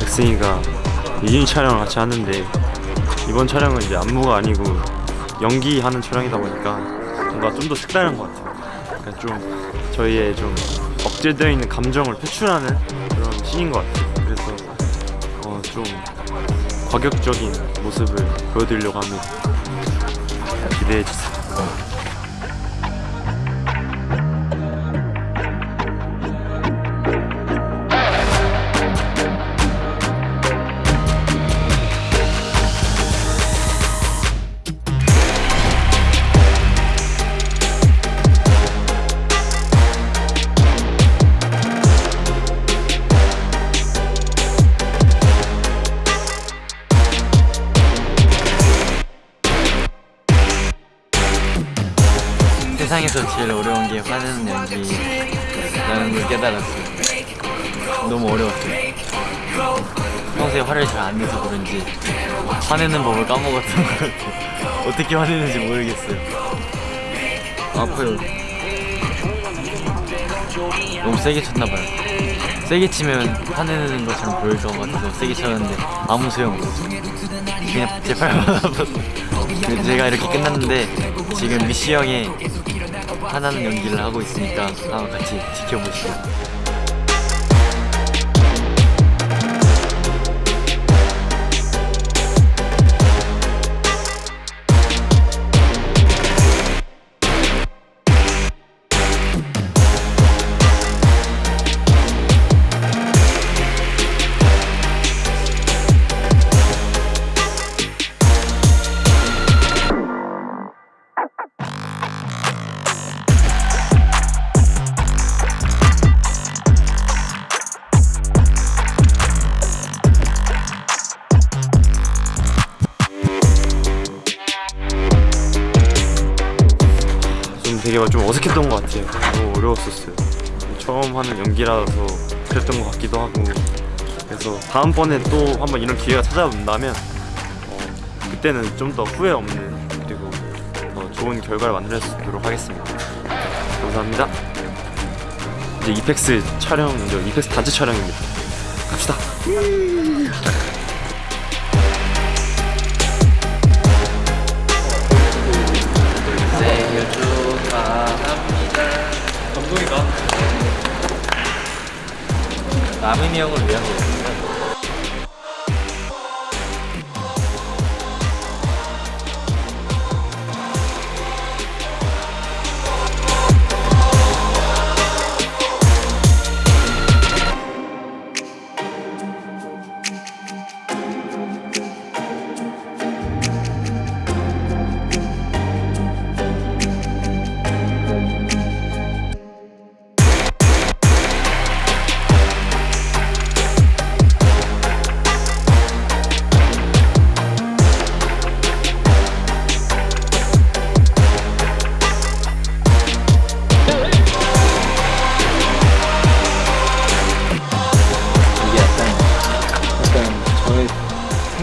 백승이가 유진 촬영을 같이 하는데 이번 촬영은 이제 안무가 아니고 연기하는 촬영이다 보니까 뭔가 좀 더 색다른 것 같아요. 그러니까 좀 저희의 좀 억제되어 있는 감정을 표출하는 그런 씬인 것 같아요. 그래서 어, 좀 과격적인 모습을 보여드리려고 합니다. 기대해 주세요. 세상에서 제일 어려운 게 화내는 연기라는 걸 깨달았어요. 너무 어려웠어요. 평소에 화를 잘 안 내서 그런지 화내는 법을 까먹었던 것 같아요. 어떻게 화내는지 모르겠어요. 아파요. 너무 세게 쳤나봐요. 세게 치면 화내는 것처럼 보일 것 같아서 세게 쳤는데 아무 소용없었어요. 그냥 제 팔만 아팠어요. 그 제가 이렇게 끝났는데 지금 미시 형의 화나는 연기를 하고 있으니까 한번 같이 지켜보시죠. 되게 좀 어색했던 것 같아요. 너무 어려웠었어요. 처음 하는 연기라서 그랬던 것 같기도 하고 그래서 다음번에 또 한번 이런 기회가 찾아온다면 어, 그때는 좀 더 후회 없는 그리고 더 좋은 결과를 만들 수 있도록 하겠습니다. 감사합니다. 이제 이펙스 촬영, 이제 이펙스 단체 촬영입니다. 갑시다. 남인이 형을 위한 거였어요.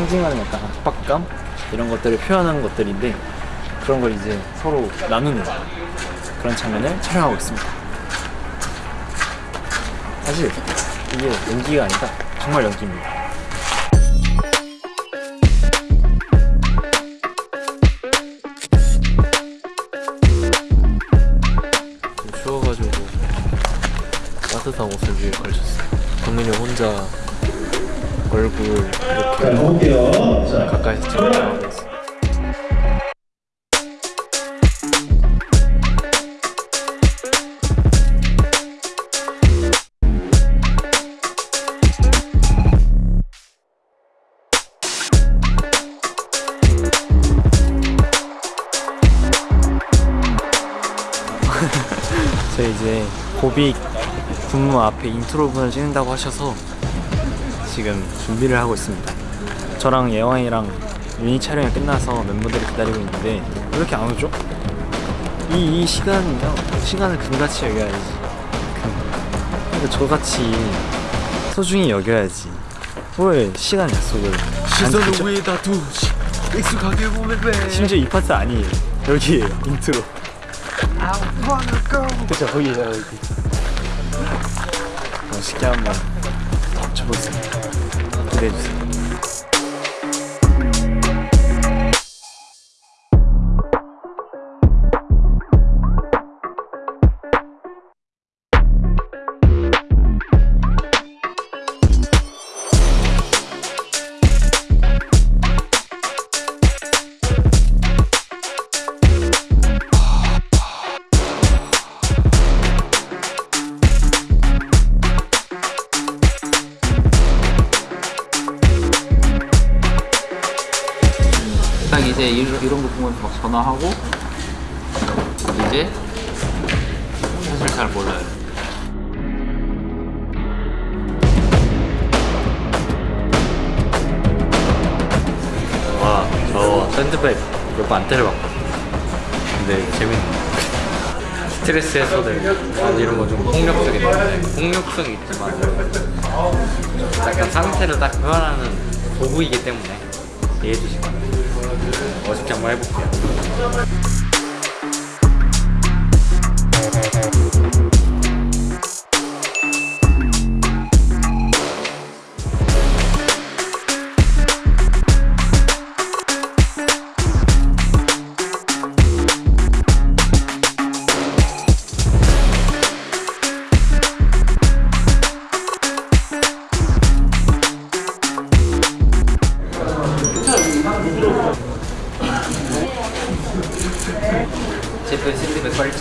상징하는 약간 압박감 이런 것들을 표현하는 것들인데 그런 걸 이제 서로 나누는 그런 장면을 촬영하고 있습니다. 사실 이게 연기가 아니라 정말 연기입니다. 좀 추워가지고 따뜻한 옷을 위에 걸쳤어요. 동민이 혼자 얼굴 이렇게 가까이서 찍어나가고 있어. 저희 이제 Go Big 군무 앞에 인트로 분을 찍는다고 하셔서 지금 준비를 하고 있습니다. 저랑 예왕이랑 유닛 촬영이 끝나서 멤버들이 기다리고 있는데 왜 이렇게 안 오죠? 이, 이 시간이요 시간을 금같이 여겨야지 금. 근데 저같이 소중히 여겨야지 왜 시간 약속을 안 지키죠? 위에 다 두 익숙하게 보면 돼. 심지어 이 파트 아니에요 여기에요 인트로 그쵸 거기에요 여기 멋있게 한번 쳐보겠습니다 기대 이제 이런, 이런 거 보면 막 전화하고 이제 사실 잘 몰라요. 와, 저 샌드백 몇 번 안 때려봤거든요. 근데 재밌네. 스트레스 해소될 이런 거 좀 폭력적인데 폭력성이 있지만 약간 상태를 딱 표현하는 도구이기 때문에 이해해 주시 면 멋있게 한번 해볼게요. 제프 샌드백 빨리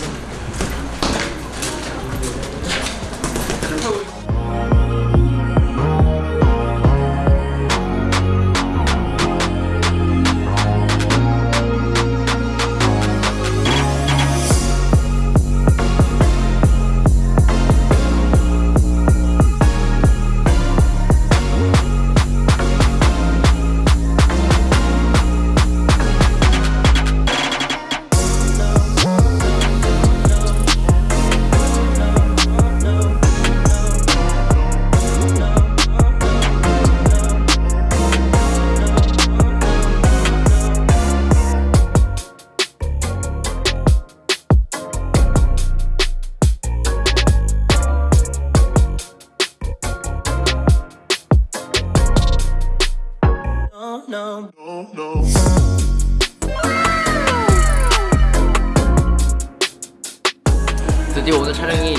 드디어 오늘 촬영이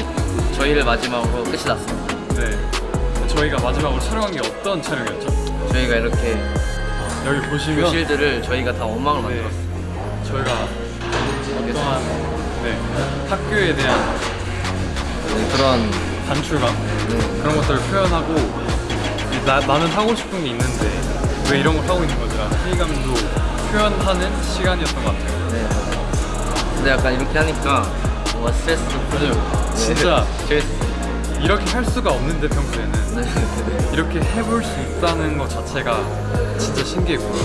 저희를 마지막으로 끝이 났습니다. 네. 저희가 마지막으로 촬영한 게 어떤 촬영이었죠? 저희가 이렇게 여기 보시면 교실들을 저희가 다 원망을 네, 만들었어요. 저희가 어떠한 네, 학교에 대한 네, 그런 단출감 네, 그런 것들을 표현하고 이 나, 나는 하고 싶은 게 있는데 왜 이런 걸 하고 있는 거지라는 회의감도 표현하는 시간이었던 것 같아요. 네. 근데 약간 이렇게 하니까 뭔가 스트레스 도 풀리고 네, 진짜. 재밌어요. 이렇게 할 수가 없는데 평소에는 네, 네. 이렇게 해볼 수 있다는 것 자체가 진짜 신기했고요.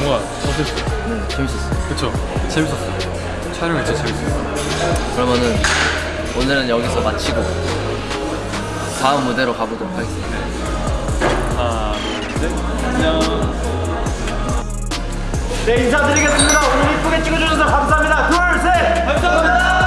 뭔가 어땠어요? 네, 재밌었어요. 그쵸? 재밌었어요. 촬영이 진짜 재밌어요. 그러면은 오늘은 여기서 마치고 다음 무대로 가보도록 하겠습니다. 하나, 둘, 셋. 안녕. 네 인사드리겠습니다. 오늘 이쁘게 찍어주셔서 감사합니다. 둘, 셋. 감사합니다.